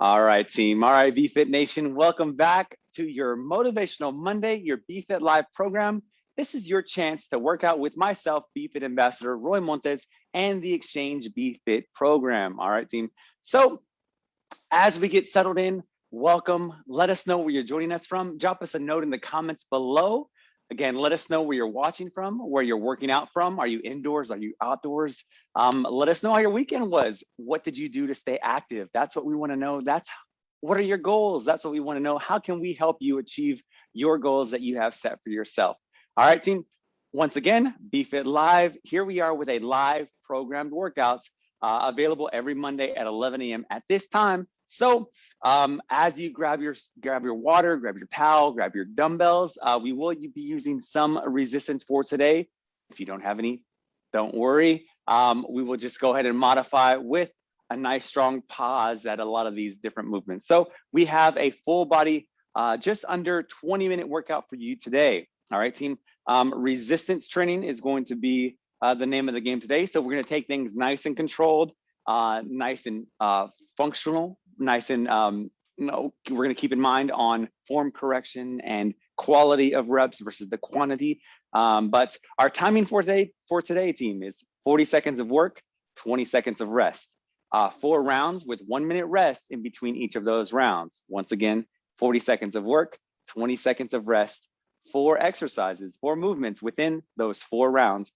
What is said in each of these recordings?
All right, team. All right, BFit Nation, welcome back to your Motivational Monday, your BFit Live program. This is your chance to work out with myself, BFit Ambassador Roy Montes, and the Exchange BFit program. All right, team. So as we get settled in, welcome. Let us know where you're joining us from. Drop us a note in the comments below. Again, let us know where you're watching from, where you're working out from. Are you indoors? Are you outdoors? Um, let us know how your weekend was. What did you do to stay active? That's what we want to know. That's what are your goals? That's what we want to know. How can we help you achieve your goals that you have set for yourself? All right, team. Once again, BFit Live. Here we are with a live programmed workout uh, available every Monday at 11 a.m. at this time. So um, as you grab your grab your water, grab your towel, grab your dumbbells, uh, we will be using some resistance for today. If you don't have any, don't worry. Um, we will just go ahead and modify with a nice strong pause at a lot of these different movements. So we have a full body, uh, just under 20 minute workout for you today. All right, team. Um, resistance training is going to be uh, the name of the game today. So we're going to take things nice and controlled, uh, nice and uh, functional, nice and um, you know, we're going to keep in mind on form correction and quality of reps versus the quantity. Um, but our timing for today for today team is 40 seconds of work, 20 seconds of rest. Uh, four rounds with one minute rest in between each of those rounds. Once again, 40 seconds of work, 20 seconds of rest, four exercises, four movements within those four rounds,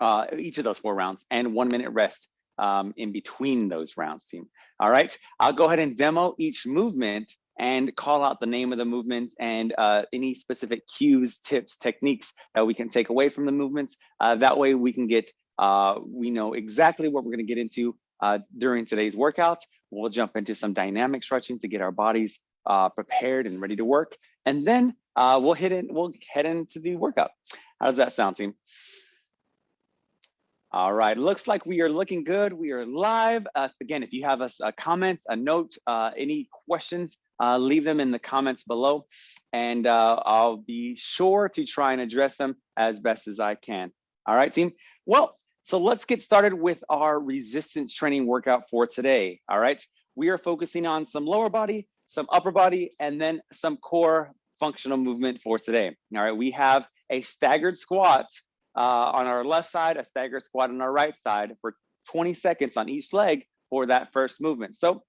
uh, each of those four rounds, and one minute rest um, in between those rounds, team. All right, I'll go ahead and demo each movement and call out the name of the movement and uh, any specific cues, tips, techniques that we can take away from the movements. Uh, that way we can get, uh, we know exactly what we're gonna get into uh, during today's workout. We'll jump into some dynamic stretching to get our bodies uh, prepared and ready to work. And then uh, we'll hit in, we'll head into the workout. How does that sound, team? All right, looks like we are looking good. We are live. Uh, again, if you have a, a comment, a note, uh, any questions, uh, leave them in the comments below and uh, I'll be sure to try and address them as best as I can. All right, team. Well, so let's get started with our resistance training workout for today. All right, we are focusing on some lower body, some upper body, and then some core functional movement for today. All right, we have a staggered squat uh, on our left side, a staggered squat on our right side for 20 seconds on each leg for that first movement. So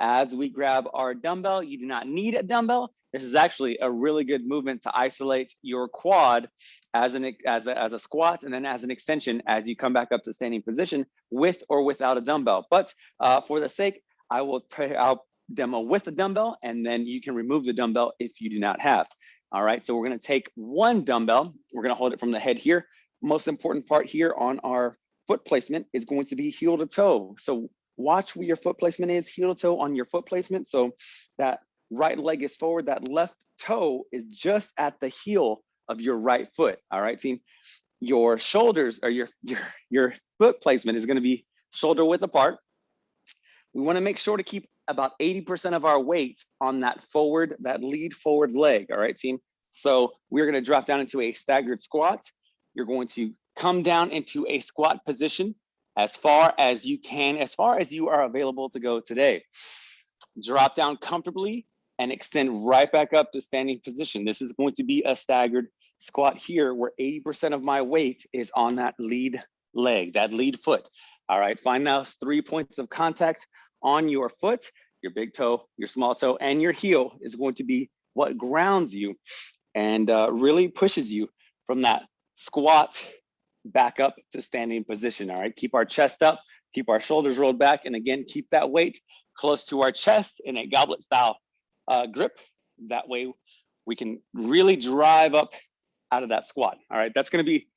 as we grab our dumbbell, you do not need a dumbbell. This is actually a really good movement to isolate your quad as an as a, as a squat and then as an extension as you come back up to standing position with or without a dumbbell. But uh, for the sake, I will pray, I'll demo with a dumbbell and then you can remove the dumbbell if you do not have. All right, so we're gonna take one dumbbell, we're gonna hold it from the head here. Most important part here on our foot placement is going to be heel to toe. So watch where your foot placement is, heel to toe on your foot placement. So that right leg is forward, that left toe is just at the heel of your right foot. All right, team. Your shoulders or your your your foot placement is going to be shoulder width apart. We want to make sure to keep about 80% of our weight on that forward, that lead forward leg, all right, team? So we're gonna drop down into a staggered squat. You're going to come down into a squat position as far as you can, as far as you are available to go today. Drop down comfortably and extend right back up to standing position. This is going to be a staggered squat here where 80% of my weight is on that lead leg, that lead foot. All right, find now three points of contact on your foot, your big toe, your small toe, and your heel is going to be what grounds you and uh, really pushes you from that squat back up to standing position. All right, keep our chest up, keep our shoulders rolled back, and again, keep that weight close to our chest in a goblet style uh, grip. That way we can really drive up out of that squat. All right, that's gonna be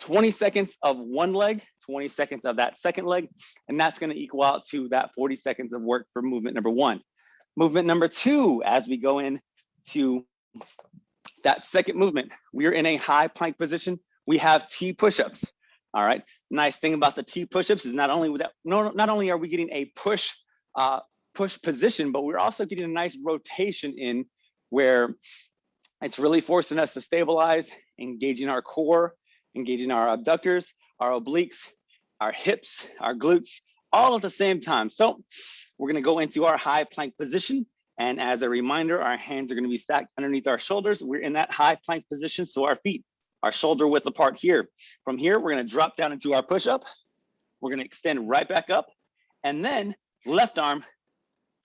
20 seconds of one leg, 20 seconds of that second leg, and that's gonna equal out to that 40 seconds of work for movement number one. Movement number two, as we go in to that second movement, we are in a high plank position. We have T push-ups, all right? Nice thing about the T push-ups is not only that, no, not only are we getting a push, uh, push position, but we're also getting a nice rotation in where it's really forcing us to stabilize, engaging our core, engaging our abductors, our obliques, our hips, our glutes, all at the same time. So we're gonna go into our high plank position. And as a reminder, our hands are gonna be stacked underneath our shoulders. We're in that high plank position, so our feet are shoulder width apart here. From here, we're gonna drop down into our push-up. We're gonna extend right back up. And then left arm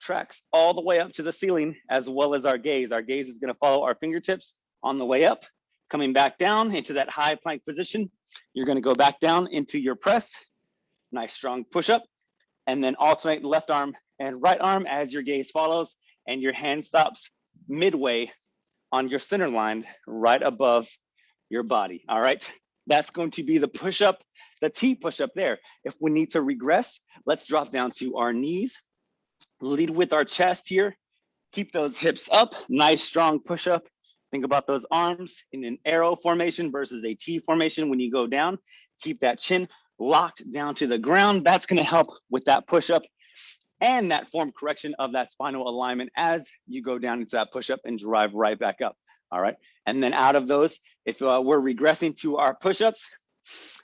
tracks all the way up to the ceiling as well as our gaze. Our gaze is gonna follow our fingertips on the way up, coming back down into that high plank position. You're gonna go back down into your press, nice strong push up, and then alternate left arm and right arm as your gaze follows and your hand stops midway on your center line right above your body, all right? That's going to be the push up, the T push up there. If we need to regress, let's drop down to our knees, lead with our chest here, keep those hips up, nice strong push up. Think about those arms in an arrow formation versus a T formation when you go down. Keep that chin locked down to the ground. That's gonna help with that push up and that form correction of that spinal alignment as you go down into that push up and drive right back up. All right. And then out of those, if uh, we're regressing to our push ups,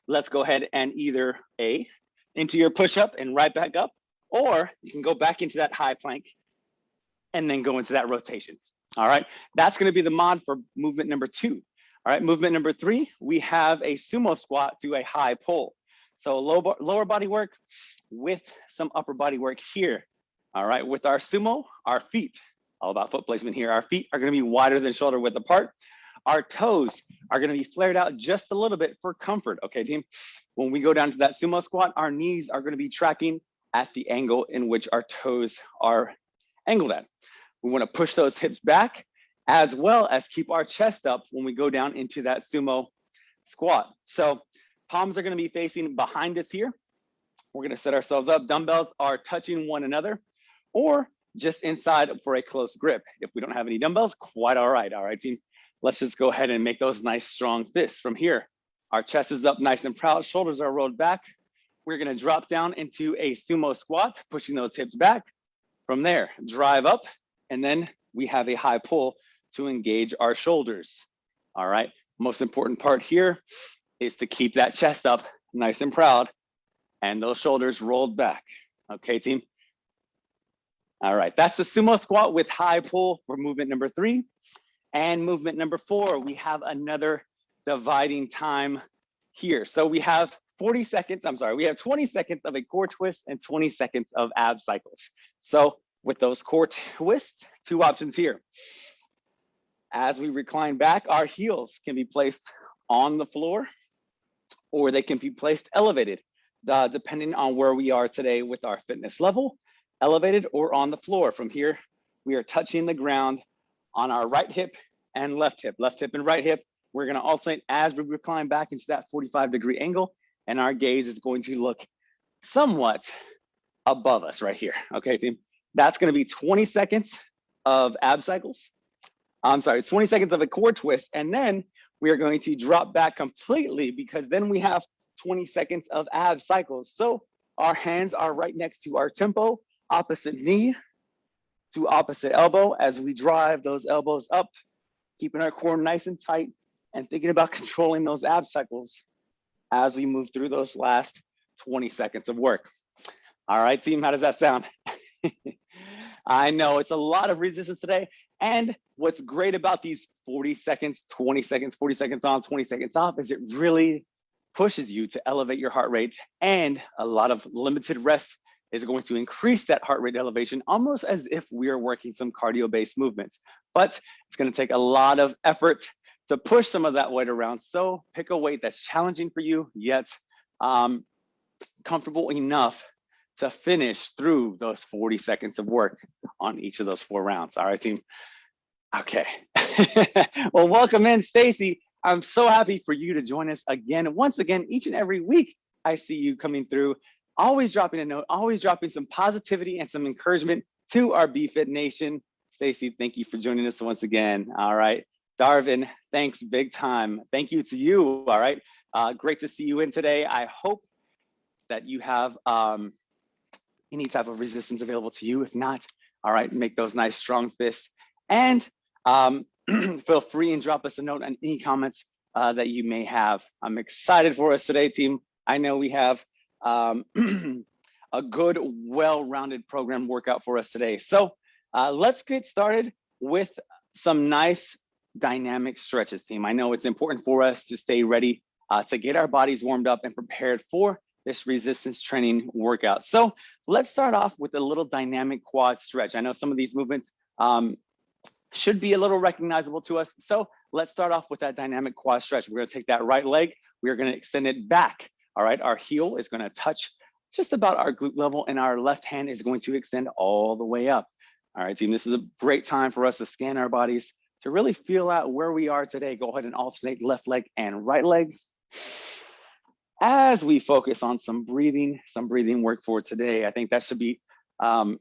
let's go ahead and either A, into your push up and right back up, or you can go back into that high plank and then go into that rotation. All right. That's going to be the mod for movement number two. All right. Movement number three, we have a sumo squat to a high pull. So low, lower body work with some upper body work here. All right, with our sumo, our feet, all about foot placement here. Our feet are gonna be wider than shoulder width apart. Our toes are gonna be flared out just a little bit for comfort, okay team? When we go down to that sumo squat, our knees are gonna be tracking at the angle in which our toes are angled at. We wanna push those hips back as well as keep our chest up when we go down into that sumo squat. So Palms are gonna be facing behind us here. We're gonna set ourselves up. Dumbbells are touching one another or just inside for a close grip. If we don't have any dumbbells, quite all right, all right team. Let's just go ahead and make those nice strong fists from here. Our chest is up nice and proud, shoulders are rolled back. We're gonna drop down into a sumo squat, pushing those hips back. From there, drive up, and then we have a high pull to engage our shoulders. All right, most important part here is to keep that chest up nice and proud and those shoulders rolled back. Okay, team? All right, that's the sumo squat with high pull for movement number three. And movement number four, we have another dividing time here. So we have 40 seconds, I'm sorry, we have 20 seconds of a core twist and 20 seconds of ab cycles. So with those core twists, two options here. As we recline back, our heels can be placed on the floor or they can be placed elevated, uh, depending on where we are today with our fitness level, elevated or on the floor. From here, we are touching the ground on our right hip and left hip, left hip and right hip. We're gonna alternate as we recline back into that 45 degree angle and our gaze is going to look somewhat above us right here. Okay, team. That's gonna be 20 seconds of ab cycles. I'm sorry, 20 seconds of a core twist. And then we are going to drop back completely because then we have 20 seconds of ab cycles. So our hands are right next to our tempo, opposite knee to opposite elbow as we drive those elbows up, keeping our core nice and tight and thinking about controlling those ab cycles as we move through those last 20 seconds of work. All right, team, how does that sound? I know it's a lot of resistance today. And what's great about these 40 seconds, 20 seconds, 40 seconds on, 20 seconds off is it really pushes you to elevate your heart rate and a lot of limited rest is going to increase that heart rate elevation almost as if we are working some cardio based movements. But it's going to take a lot of effort to push some of that weight around. So pick a weight that's challenging for you, yet um, comfortable enough to finish through those 40 seconds of work on each of those four rounds. All right, team. Okay. well, welcome in, Stacy. I'm so happy for you to join us again. Once again, each and every week, I see you coming through, always dropping a note, always dropping some positivity and some encouragement to our BFit Nation. Stacy, thank you for joining us once again. All right. Darvin, thanks big time. Thank you to you. All right. Uh, great to see you in today. I hope that you have um, any type of resistance available to you. If not, all right, make those nice strong fists. And um, feel free and drop us a note on any comments uh, that you may have. I'm excited for us today, team. I know we have um, a good, well-rounded program workout for us today. So uh, let's get started with some nice dynamic stretches team. I know it's important for us to stay ready uh, to get our bodies warmed up and prepared for this resistance training workout. So let's start off with a little dynamic quad stretch. I know some of these movements um, should be a little recognizable to us. So let's start off with that dynamic quad stretch. We're gonna take that right leg, we are gonna extend it back. All right, our heel is gonna touch just about our glute level and our left hand is going to extend all the way up. All right, team, this is a great time for us to scan our bodies to really feel out where we are today. Go ahead and alternate left leg and right leg. As we focus on some breathing, some breathing work for today, I think that should be um,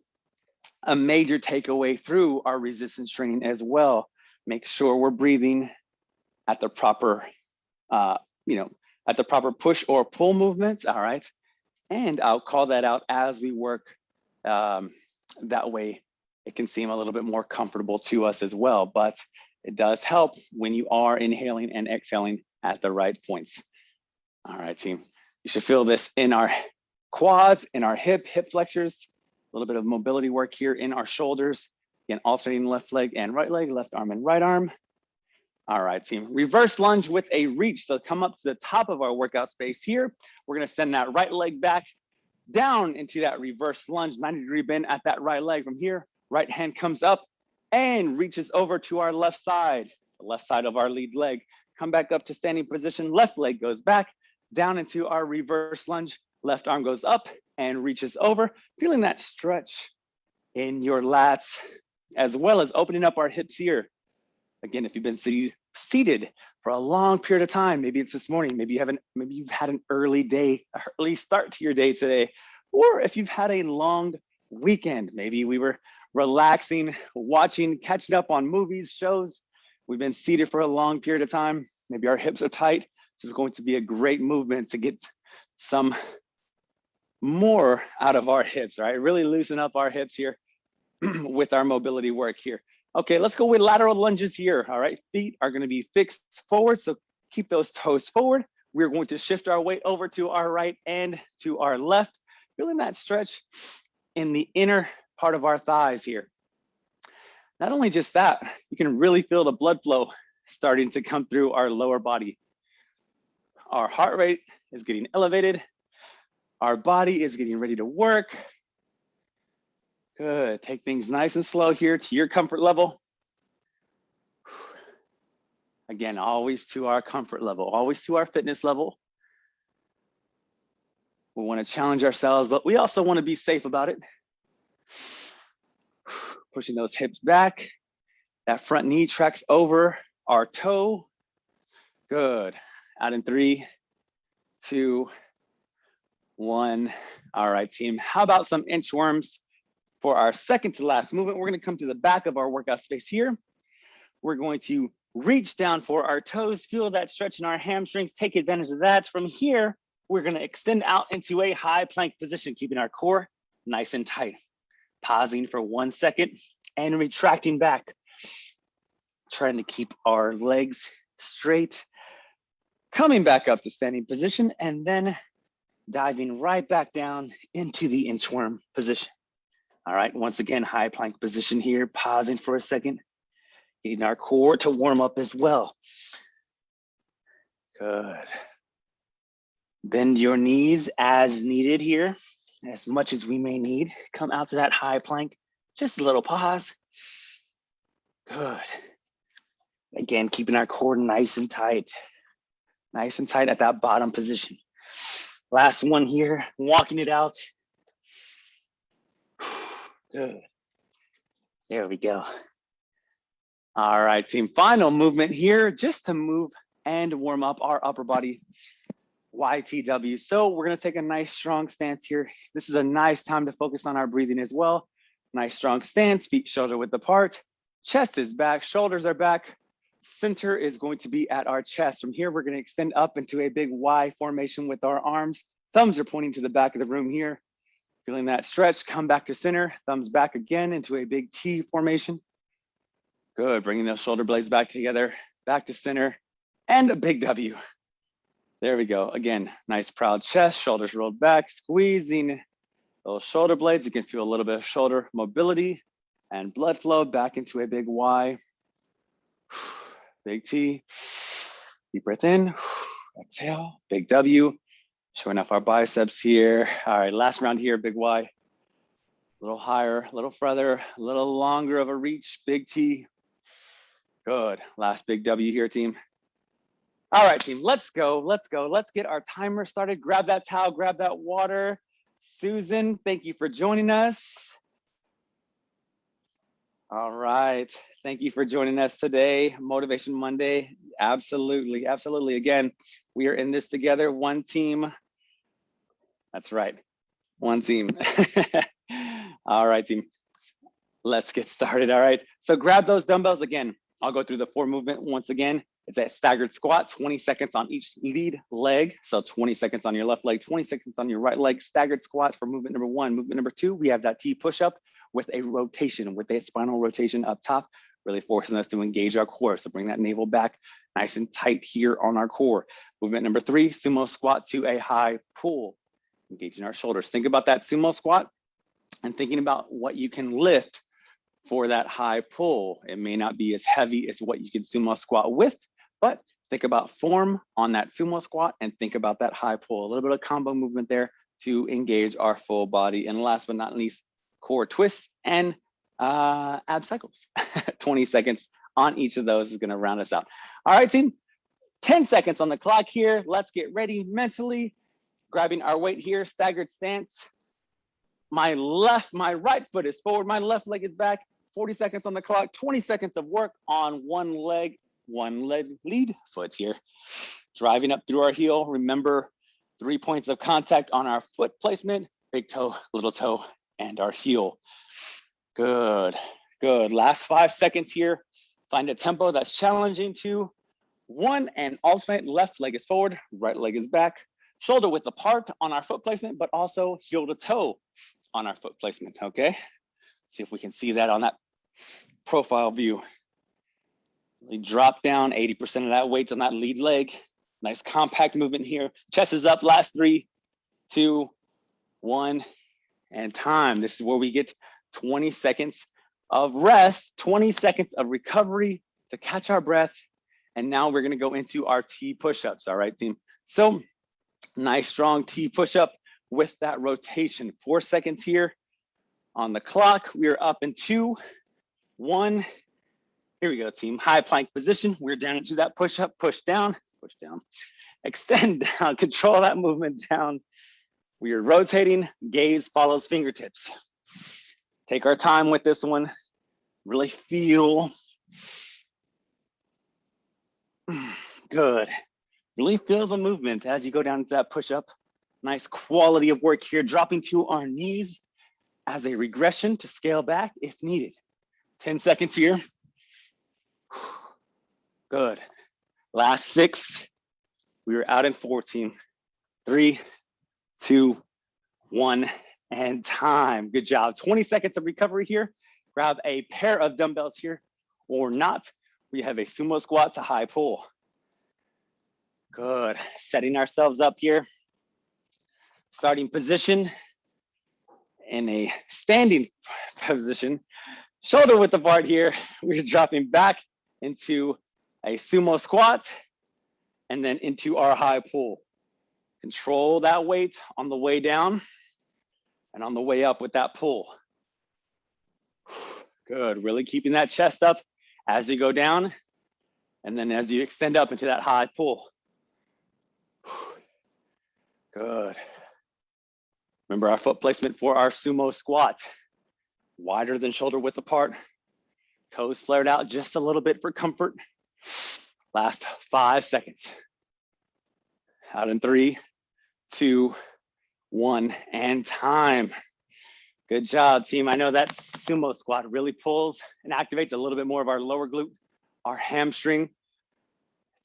a major takeaway through our resistance training as well. Make sure we're breathing at the proper, uh, you know, at the proper push or pull movements, all right? And I'll call that out as we work. Um, that way it can seem a little bit more comfortable to us as well, but it does help when you are inhaling and exhaling at the right points. All right, team. You should feel this in our quads, in our hip, hip flexors, a little bit of mobility work here in our shoulders. Again, alternating left leg and right leg, left arm and right arm. All right, team. Reverse lunge with a reach. So come up to the top of our workout space here. We're gonna send that right leg back down into that reverse lunge, 90 degree bend at that right leg. From here, right hand comes up and reaches over to our left side, the left side of our lead leg. Come back up to standing position, left leg goes back, down into our reverse lunge, left arm goes up and reaches over, feeling that stretch in your lats, as well as opening up our hips here. Again, if you've been seated, for a long period of time, maybe it's this morning, maybe you haven't, maybe you've had an early day, early start to your day today, or if you've had a long weekend, maybe we were relaxing, watching, catching up on movies, shows. We've been seated for a long period of time. Maybe our hips are tight. This is going to be a great movement to get some more out of our hips, right? Really loosen up our hips here with our mobility work here. Okay, let's go with lateral lunges here. All right, feet are gonna be fixed forward. So keep those toes forward. We're going to shift our weight over to our right and to our left, feeling that stretch in the inner part of our thighs here. Not only just that, you can really feel the blood flow starting to come through our lower body. Our heart rate is getting elevated. Our body is getting ready to work. Good, take things nice and slow here to your comfort level. Again, always to our comfort level, always to our fitness level. We wanna challenge ourselves, but we also wanna be safe about it. Pushing those hips back. That front knee tracks over our toe. Good. Out in three, two, one. All right, team. How about some inchworms for our second to last movement? We're going to come to the back of our workout space here. We're going to reach down for our toes, feel that stretch in our hamstrings, take advantage of that. From here, we're going to extend out into a high plank position, keeping our core nice and tight. Pausing for one second and retracting back. Trying to keep our legs straight. Coming back up to standing position and then diving right back down into the inchworm position. All right, once again, high plank position here, pausing for a second, getting our core to warm up as well. Good. Bend your knees as needed here, as much as we may need. Come out to that high plank, just a little pause. Good. Again, keeping our core nice and tight, nice and tight at that bottom position. Last one here, walking it out. Good. There we go. All right, team. Final movement here, just to move and warm up our upper body YTW. So we're gonna take a nice strong stance here. This is a nice time to focus on our breathing as well. Nice strong stance, feet shoulder width apart. Chest is back, shoulders are back. Center is going to be at our chest. From here, we're going to extend up into a big Y formation with our arms. Thumbs are pointing to the back of the room here. Feeling that stretch, come back to center, thumbs back again into a big T formation. Good, bringing those shoulder blades back together, back to center, and a big W. There we go. Again, nice proud chest, shoulders rolled back, squeezing those shoulder blades. You can feel a little bit of shoulder mobility and blood flow back into a big Y. Big T. Deep breath in. Exhale. Big W. Showing off our biceps here. All right, last round here, big Y. A little higher, a little further, a little longer of a reach, big T. Good. Last big W here, team. All right, team, let's go. Let's go. Let's get our timer started. Grab that towel, grab that water. Susan, thank you for joining us. All right. Thank you for joining us today. Motivation Monday. Absolutely. Absolutely. Again, we are in this together, one team. That's right. One team. All right, team. Let's get started. All right. So grab those dumbbells again. I'll go through the four movement once again. It's a staggered squat, 20 seconds on each lead leg. So 20 seconds on your left leg, 20 seconds on your right leg. Staggered squat for movement number one. Movement number two, we have that T push-up with a rotation, with a spinal rotation up top, really forcing us to engage our core. So bring that navel back nice and tight here on our core. Movement number three, sumo squat to a high pull, engaging our shoulders. Think about that sumo squat and thinking about what you can lift for that high pull. It may not be as heavy as what you can sumo squat with, but think about form on that sumo squat and think about that high pull. A little bit of combo movement there to engage our full body. And last but not least, core twists and uh, ab cycles. 20 seconds on each of those is gonna round us out. All right, team, 10 seconds on the clock here. Let's get ready mentally. Grabbing our weight here, staggered stance. My left, my right foot is forward, my left leg is back. 40 seconds on the clock, 20 seconds of work on one leg, one leg lead foot here. Driving up through our heel. Remember, three points of contact on our foot placement, big toe, little toe, and our heel. Good, good. Last five seconds here. Find a tempo that's challenging to one and alternate left leg is forward, right leg is back. Shoulder width apart on our foot placement, but also heel to toe on our foot placement, okay? See if we can see that on that profile view. We drop down 80% of that weight on that lead leg. Nice compact movement here. Chest is up, last three, two, one, and time. This is where we get 20 seconds of rest, 20 seconds of recovery to catch our breath. And now we're gonna go into our T push-ups, all right, team? So nice strong T push-up with that rotation. Four seconds here on the clock. We are up in two, one. Here we go, team. High plank position. We're down into that push-up, push down, push down, extend down, control that movement down we are rotating, gaze follows fingertips. Take our time with this one. Really feel. Good. Really feel the movement as you go down to that push up. Nice quality of work here, dropping to our knees as a regression to scale back if needed. 10 seconds here. Good. Last six. We are out in 14. Three, two, one, and time. Good job. 20 seconds of recovery here. Grab a pair of dumbbells here or not. We have a sumo squat to high pull. Good. Setting ourselves up here. Starting position in a standing position. Shoulder width apart here. We're dropping back into a sumo squat and then into our high pull. Control that weight on the way down and on the way up with that pull. Good, really keeping that chest up as you go down and then as you extend up into that high pull. Good. Remember our foot placement for our sumo squat. Wider than shoulder width apart. Toes flared out just a little bit for comfort. Last five seconds. Out in three, two, one, and time. Good job, team. I know that sumo squat really pulls and activates a little bit more of our lower glute, our hamstring.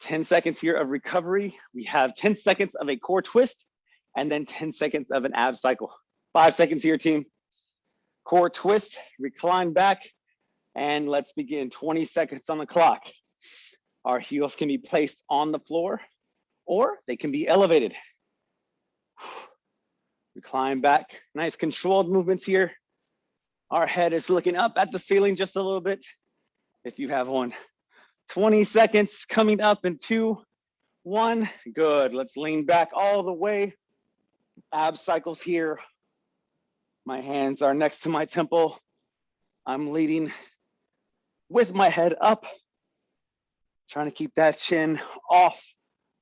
10 seconds here of recovery. We have 10 seconds of a core twist and then 10 seconds of an ab cycle. Five seconds here, team. Core twist, recline back, and let's begin. 20 seconds on the clock. Our heels can be placed on the floor or they can be elevated. Recline back. Nice controlled movements here. Our head is looking up at the ceiling just a little bit. If you have one. 20 seconds coming up in two, one. Good. Let's lean back all the way. Ab cycles here. My hands are next to my temple. I'm leading with my head up, trying to keep that chin off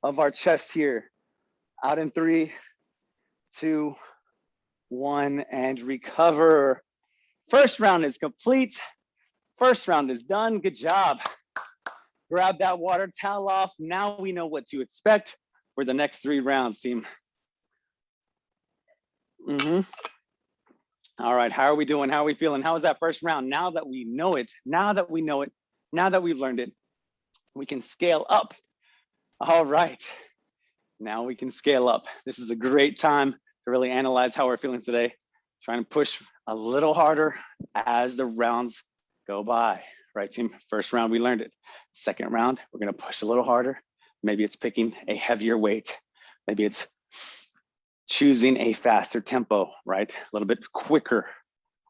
of our chest here. Out in three, two, one, and recover. First round is complete. First round is done. Good job. Grab that water towel off. Now we know what to expect for the next three rounds, team. Mm -hmm. All right, how are we doing? How are we feeling? How was that first round? Now that we know it, now that we know it, now that we've learned it, we can scale up. All right, now we can scale up. This is a great time to really analyze how we're feeling today. Trying to push a little harder as the rounds go by, right team? First round, we learned it. Second round, we're gonna push a little harder. Maybe it's picking a heavier weight. Maybe it's choosing a faster tempo, right? A little bit quicker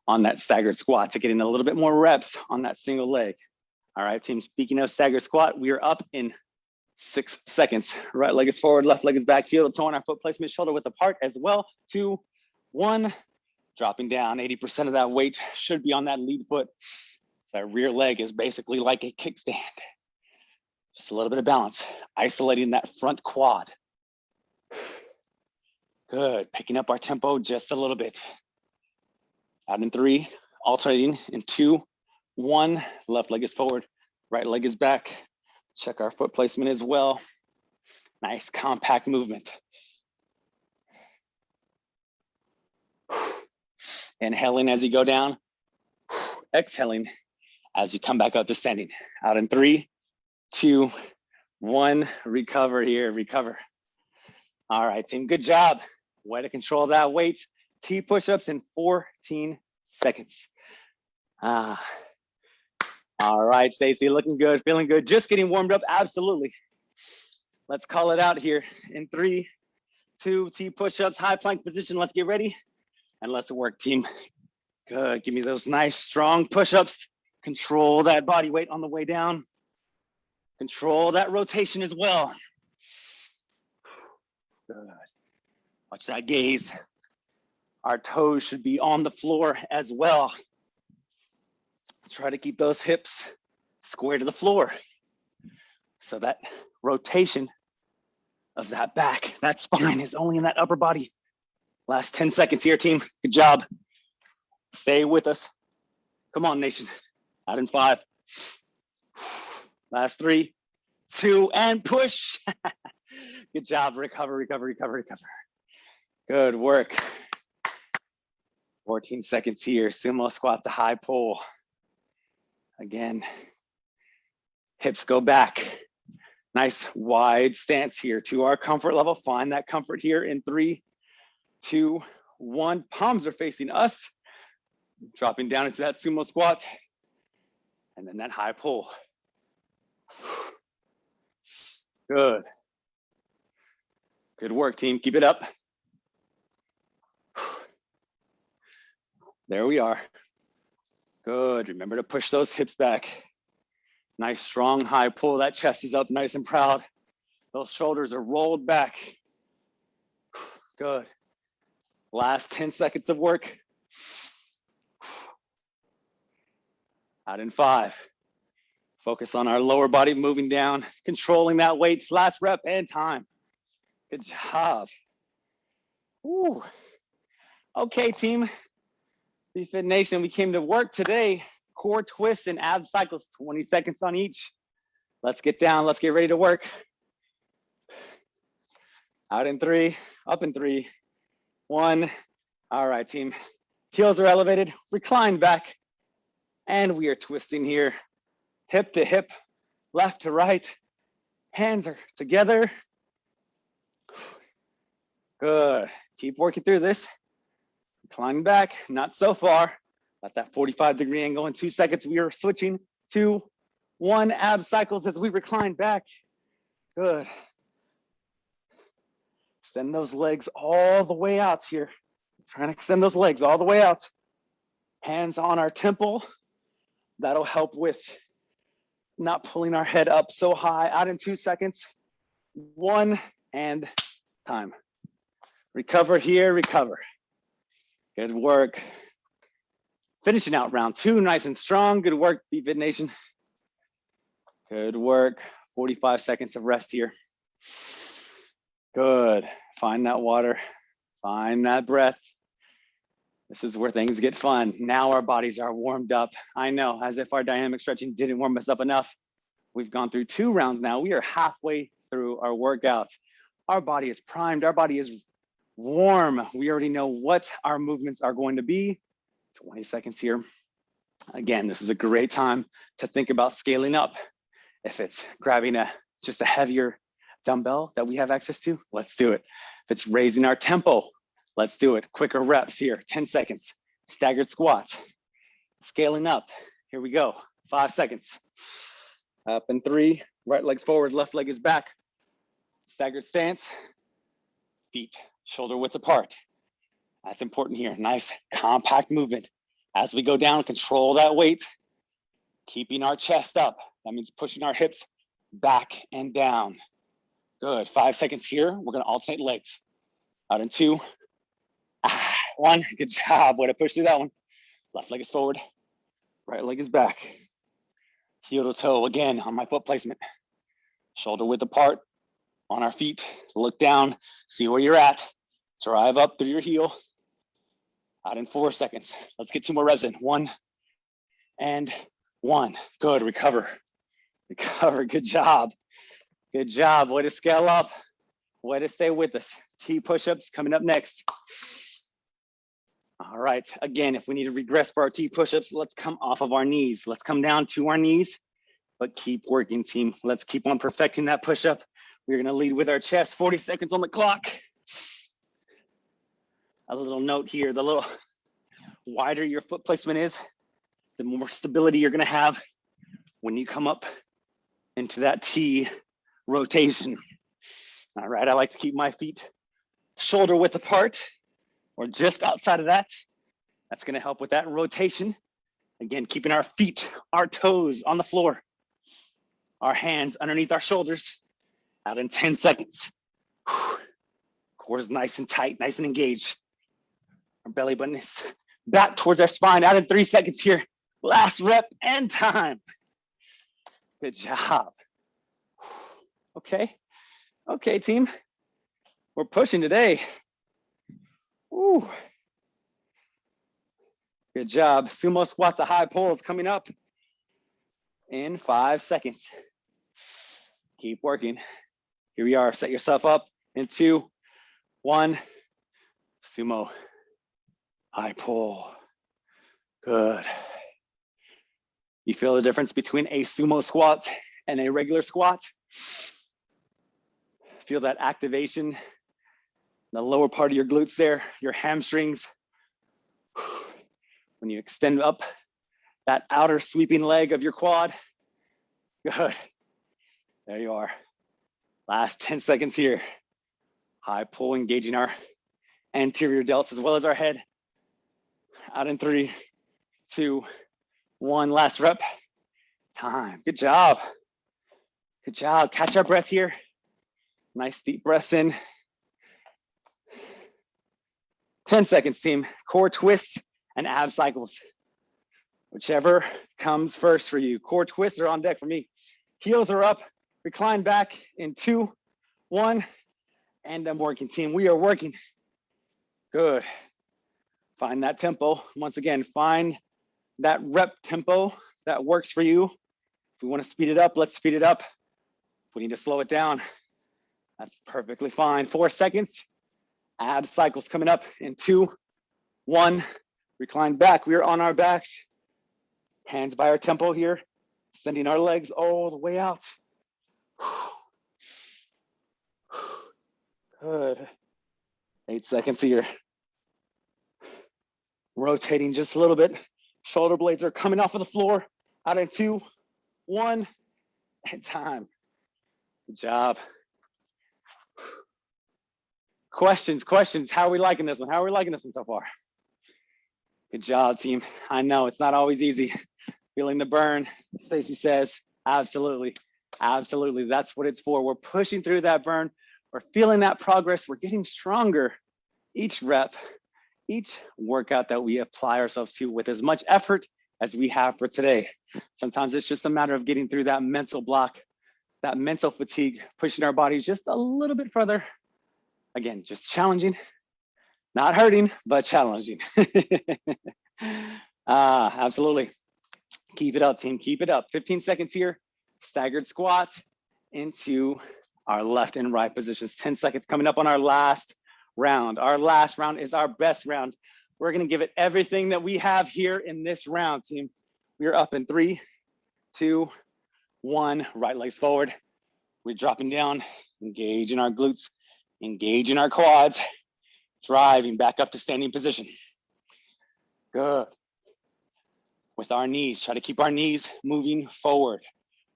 on that staggered squat to getting a little bit more reps on that single leg. All right, team, speaking of staggered squat, we are up in six seconds. Right leg is forward, left leg is back, heel to toe on our foot placement, shoulder width apart as well. Two, one, dropping down. 80% of that weight should be on that lead foot. So that rear leg is basically like a kickstand. Just a little bit of balance, isolating that front quad. Good, picking up our tempo just a little bit. Out in three, alternating in two, one, left leg is forward, right leg is back. Check our foot placement as well. Nice compact movement. Inhaling as you go down, exhaling as you come back up to standing. Out in three, two, one, recover here, recover. All right, team, good job. Way to control that weight. T push-ups in 14 seconds. Ah. All right, Stacy, looking good, feeling good, just getting warmed up, absolutely. Let's call it out here in three, two, T push-ups, high plank position. Let's get ready and let's work, team. Good, give me those nice, strong push-ups. Control that body weight on the way down. Control that rotation as well. Good. Watch that gaze. Our toes should be on the floor as well. Try to keep those hips square to the floor. So that rotation of that back, that spine is only in that upper body. Last 10 seconds here, team. Good job. Stay with us. Come on, nation. Out in five. Last three, two, and push. Good job. Recover, recover, recover, recover. Good work. 14 seconds here, sumo squat to high pull. Again, hips go back. Nice wide stance here to our comfort level. Find that comfort here in three, two, one. Palms are facing us. Dropping down into that sumo squat. And then that high pull. Good. Good work, team. Keep it up. There we are. Good. Remember to push those hips back. Nice, strong, high pull. That chest is up nice and proud. Those shoulders are rolled back. Good. Last 10 seconds of work. Out in five. Focus on our lower body moving down, controlling that weight. Last rep and time. Good job. Ooh. Okay, team. BFit Nation, we came to work today. Core twists and ab cycles, 20 seconds on each. Let's get down, let's get ready to work. Out in three, up in three, one. All right, team. Heels are elevated, recline back. And we are twisting here, hip to hip, left to right. Hands are together. Good. Keep working through this. Climbing back, not so far. At that 45 degree angle in two seconds, we are switching to one ab cycles as we recline back. Good. Extend those legs all the way out here. Trying to extend those legs all the way out. Hands on our temple. That'll help with not pulling our head up so high. Out in two seconds. One and time. Recover here, recover. Good work. Finishing out round two, nice and strong. Good work, BFit Nation. Good work. 45 seconds of rest here. Good. Find that water. Find that breath. This is where things get fun. Now our bodies are warmed up. I know, as if our dynamic stretching didn't warm us up enough. We've gone through two rounds now. We are halfway through our workouts. Our body is primed. Our body is warm. We already know what our movements are going to be. 20 seconds here. Again, this is a great time to think about scaling up. If it's grabbing a just a heavier dumbbell that we have access to, let's do it. If it's raising our tempo, let's do it. Quicker reps here, 10 seconds. Staggered squats, scaling up. Here we go, five seconds. Up in three, right leg's forward, left leg is back. Staggered stance, feet shoulder width apart. That's important here. Nice compact movement. As we go down, control that weight, keeping our chest up. That means pushing our hips back and down. Good, five seconds here. We're gonna alternate legs. Out in two, ah, one, good job. Way to push through that one. Left leg is forward, right leg is back. Heel to toe, again, on my foot placement. Shoulder width apart, on our feet, look down, see where you're at, drive up through your heel. Out in four seconds. Let's get two more reps in. One and one. Good, recover. Recover, good job. Good job, way to scale up. Way to stay with us. T push-ups coming up next. All right, again, if we need to regress for our T push-ups, let's come off of our knees. Let's come down to our knees, but keep working team. Let's keep on perfecting that push-up. We're gonna lead with our chest, 40 seconds on the clock. A little note here, the little wider your foot placement is, the more stability you're gonna have when you come up into that T rotation. All right, I like to keep my feet shoulder width apart or just outside of that. That's gonna help with that rotation. Again, keeping our feet, our toes on the floor, our hands underneath our shoulders out in 10 seconds. Core is nice and tight, nice and engaged. Our belly button is back towards our spine out in three seconds here. Last rep and time. Good job. Okay, okay team. We're pushing today. Ooh. Good job. Sumo squat to high pulls coming up in five seconds. Keep working. Here we are, set yourself up in two, one, sumo, high pull, good. You feel the difference between a sumo squat and a regular squat? Feel that activation, the lower part of your glutes there, your hamstrings. When you extend up that outer sweeping leg of your quad, good. There you are. Last 10 seconds here. High pull, engaging our anterior delts as well as our head. Out in three, two, one. Last rep. Time. Good job. Good job. Catch our breath here. Nice deep breaths in. 10 seconds, team. Core twists and ab cycles. Whichever comes first for you. Core twists are on deck for me. Heels are up recline back in two, one, and I'm working team. We are working. Good. Find that tempo. Once again, find that rep tempo that works for you. If we want to speed it up, let's speed it up. If we need to slow it down, that's perfectly fine. Four seconds. Ab cycles coming up in two, one. Recline back. We are on our backs. Hands by our tempo here. Sending our legs all the way out. Good. Eight seconds here. Rotating just a little bit. Shoulder blades are coming off of the floor. Out in two, one, and time. Good job. Questions, questions. How are we liking this one? How are we liking this one so far? Good job, team. I know it's not always easy. Feeling the burn, Stacy says. Absolutely, absolutely. That's what it's for. We're pushing through that burn. We're feeling that progress. We're getting stronger each rep, each workout that we apply ourselves to with as much effort as we have for today. Sometimes it's just a matter of getting through that mental block, that mental fatigue, pushing our bodies just a little bit further. Again, just challenging, not hurting, but challenging. ah, absolutely. Keep it up, team. Keep it up. 15 seconds here. Staggered squats into our left and right positions. 10 seconds coming up on our last round. Our last round is our best round. We're to give it everything that we have here in this round, team. We're up in three, two, one. Right legs forward. We're dropping down, engaging our glutes, engaging our quads, driving back up to standing position. Good. With our knees, try to keep our knees moving forward,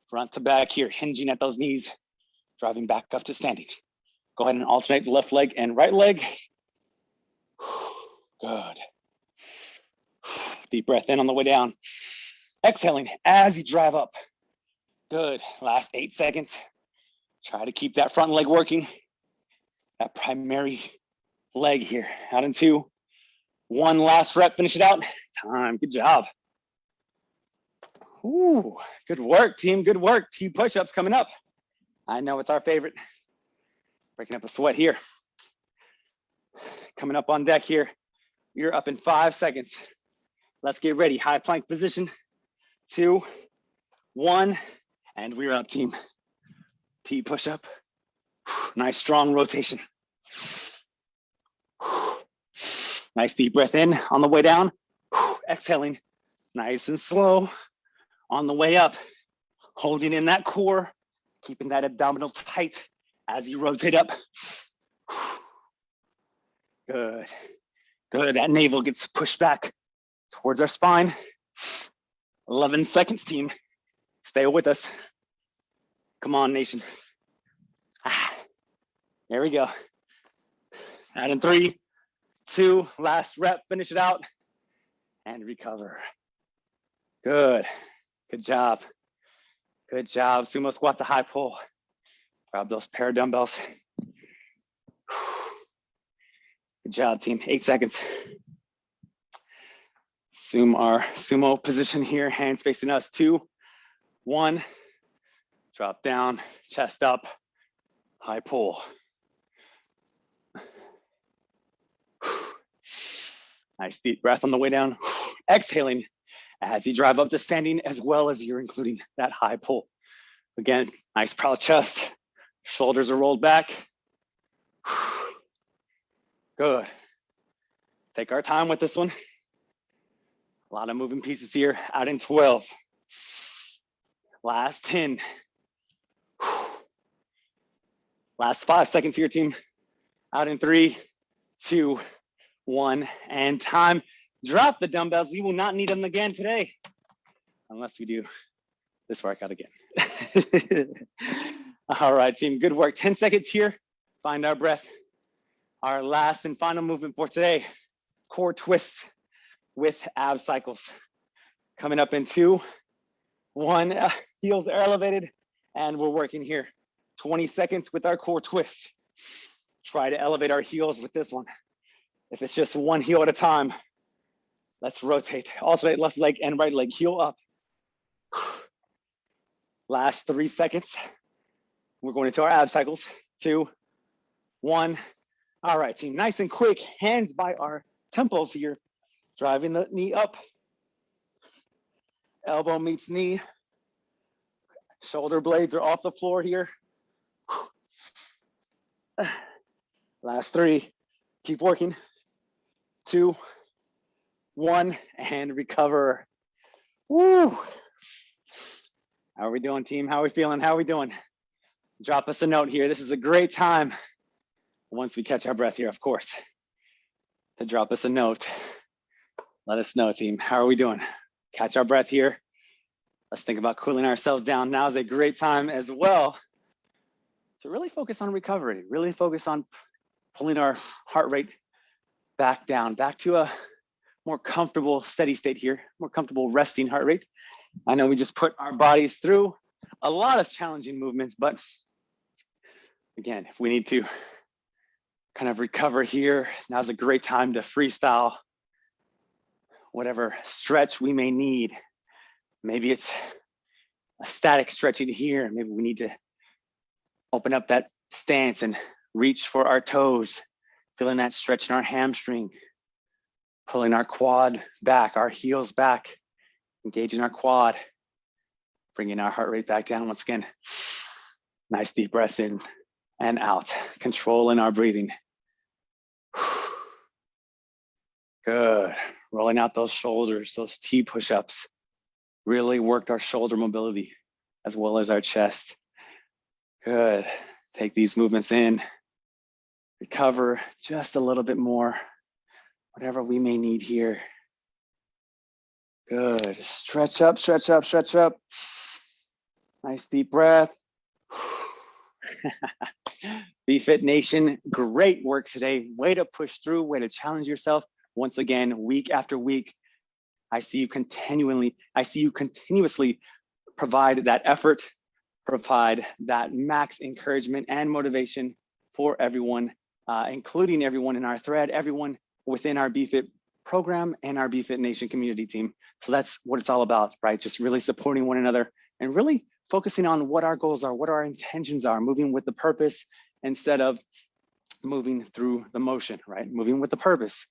front to back here, hinging at those knees, driving back up to standing. Go ahead and alternate left leg and right leg. Good. Deep breath in on the way down. Exhaling as you drive up. Good. Last eight seconds. Try to keep that front leg working. That primary leg here. Out in two. One last rep. Finish it out. Time. Good job. Ooh, good work, team. Good work. T push-ups coming up. I know it's our favorite. Breaking up a sweat here. Coming up on deck here. You're up in five seconds. Let's get ready. High plank position. Two, one, and we're up, team. T push up. Nice strong rotation. Nice deep breath in on the way down. Exhaling, nice and slow on the way up. Holding in that core, keeping that abdominal tight as you rotate up. Good, good. That navel gets pushed back towards our spine. 11 seconds, team. Stay with us. Come on, nation. Ah, there we go. Add in three, two, last rep, finish it out, and recover. Good, good job. Good job. Sumo squat to high pull. Grab those pair of dumbbells. Good job, team. Eight seconds. Assume our sumo position here, hands facing us. Two, one, drop down, chest up, high pull. Nice deep breath on the way down. Exhaling as you drive up to standing as well as you're including that high pull. Again, nice proud chest, shoulders are rolled back. Good. Take our time with this one. A lot of moving pieces here, out in 12. Last 10. Last five seconds here, team. Out in three, two, one, and time. Drop the dumbbells. We will not need them again today, unless we do this workout again. All right, team, good work. 10 seconds here. Find our breath. Our last and final movement for today, core twists with ab cycles. Coming up in two, one, uh, heels are elevated, and we're working here. 20 seconds with our core twists. Try to elevate our heels with this one. If it's just one heel at a time, let's rotate. Alternate left leg and right leg, heel up. Last three seconds. We're going into our ab cycles. Two, one. All right, team, nice and quick. Hands by our temples here. Driving the knee up. Elbow meets knee. Shoulder blades are off the floor here. Last three. Keep working two, one, and recover. Woo! How are we doing, team? How are we feeling? How are we doing? Drop us a note here. This is a great time, once we catch our breath here, of course, to drop us a note. Let us know, team. How are we doing? Catch our breath here. Let's think about cooling ourselves down. Now is a great time as well to really focus on recovery, really focus on pulling our heart rate back down, back to a more comfortable steady state here, more comfortable resting heart rate. I know we just put our bodies through a lot of challenging movements, but again, if we need to kind of recover here, now's a great time to freestyle whatever stretch we may need. Maybe it's a static stretching here. Maybe we need to open up that stance and reach for our toes, feeling that stretch in our hamstring, pulling our quad back, our heels back, engaging our quad, bringing our heart rate back down once again. Nice deep breaths in and out, controlling our breathing. Good, rolling out those shoulders, those T push-ups. Really worked our shoulder mobility as well as our chest. Good, take these movements in, recover just a little bit more, whatever we may need here. Good, stretch up, stretch up, stretch up. Nice deep breath. BFit Nation, great work today. Way to push through, way to challenge yourself. Once again, week after week, I see you continually, I see you continuously provide that effort, provide that max encouragement and motivation for everyone, uh, including everyone in our thread, everyone within our BFit program and our BFit Nation community team. So that's what it's all about, right? Just really supporting one another and really focusing on what our goals are, what our intentions are, moving with the purpose instead of moving through the motion, right? Moving with the purpose.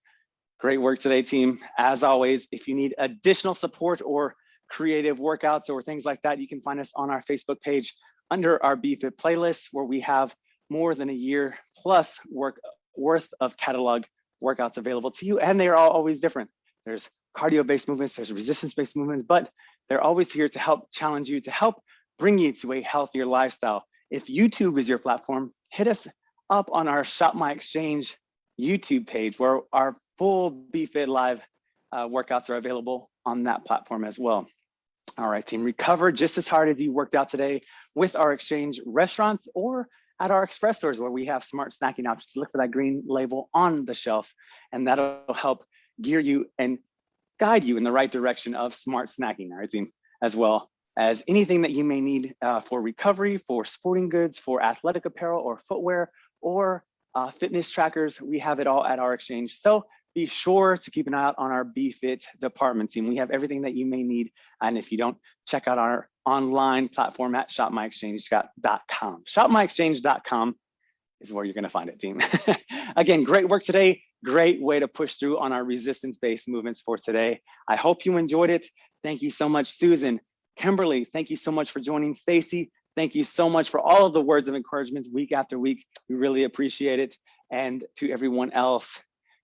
Great work today, team. As always, if you need additional support or creative workouts or things like that, you can find us on our Facebook page under our BFit playlist, where we have more than a year plus work worth of catalog workouts available to you. And they are all always different. There's cardio-based movements, there's resistance-based movements, but they're always here to help challenge you, to help bring you to a healthier lifestyle. If YouTube is your platform, hit us up on our Shop My Exchange YouTube page where our full BFit Live uh, workouts are available on that platform as well. All right, team, recover just as hard as you worked out today with our exchange restaurants or at our express stores where we have smart snacking options. Look for that green label on the shelf and that'll help gear you and guide you in the right direction of smart snacking, as well as anything that you may need uh, for recovery, for sporting goods, for athletic apparel or footwear, or uh, fitness trackers. We have it all at our exchange. So be sure to keep an eye out on our BFit department team. We have everything that you may need. And if you don't, check out our online platform at shopmyexchange.com. Shopmyexchange.com is where you're gonna find it, team. Again, great work today. Great way to push through on our resistance-based movements for today. I hope you enjoyed it. Thank you so much, Susan. Kimberly, thank you so much for joining. Stacy, thank you so much for all of the words of encouragement week after week. We really appreciate it. And to everyone else,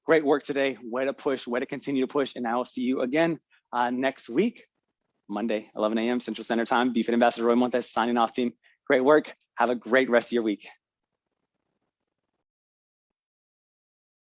great work today. Way to push, way to continue to push. And I will see you again uh, next week, Monday, 11 a.m. Central Standard Time. BFit Ambassador Roy Montes signing off team. Great work. Have a great rest of your week.